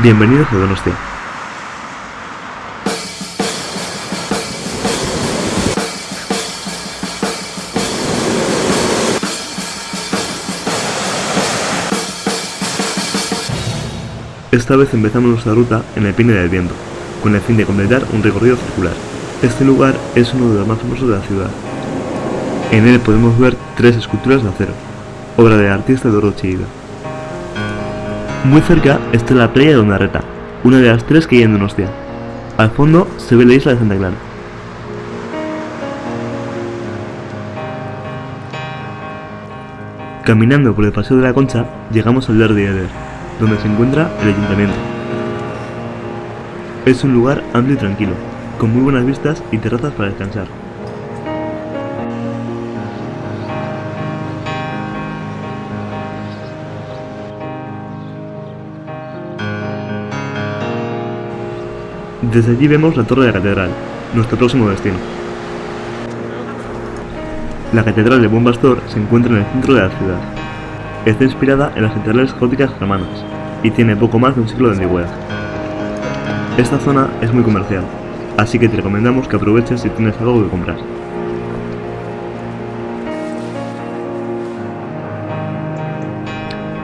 Bienvenidos a Donostia. Esta vez empezamos nuestra ruta en el Pine del Viento, con el fin de completar un recorrido circular. Este lugar es uno de los más famosos de la ciudad. En él podemos ver tres esculturas de acero, obra del artista Doro Chillida. Muy cerca está la playa de Ondarreta, una de las tres que hay en Donostia. Al fondo se ve la isla de Santa Clara. Caminando por el Paseo de la Concha, llegamos al Derby Eder, donde se encuentra el ayuntamiento. Es un lugar amplio y tranquilo, con muy buenas vistas y terrazas para descansar. Desde allí vemos la torre de la catedral, nuestro próximo destino. La catedral de Buen Pastor se encuentra en el centro de la ciudad. Está inspirada en las catedrales góticas germanas y tiene poco más de un siglo de antigüedad. Esta zona es muy comercial, así que te recomendamos que aproveches si tienes algo que comprar.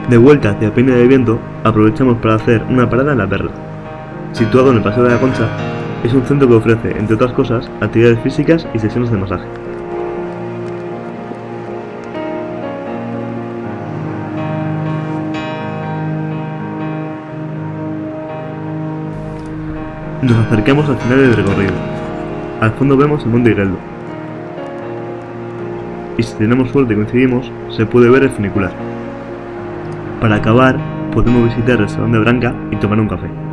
De vuelta hacia Peña de Viento, aprovechamos para hacer una parada en La Perla. Situado en el Paseo de la Concha, es un centro que ofrece, entre otras cosas, actividades físicas y sesiones de masaje. Nos acercamos al final del recorrido. Al fondo vemos el Monte Higueldo. Y si tenemos suerte y coincidimos, se puede ver el funicular. Para acabar, podemos visitar el Salón de Branca y tomar un café.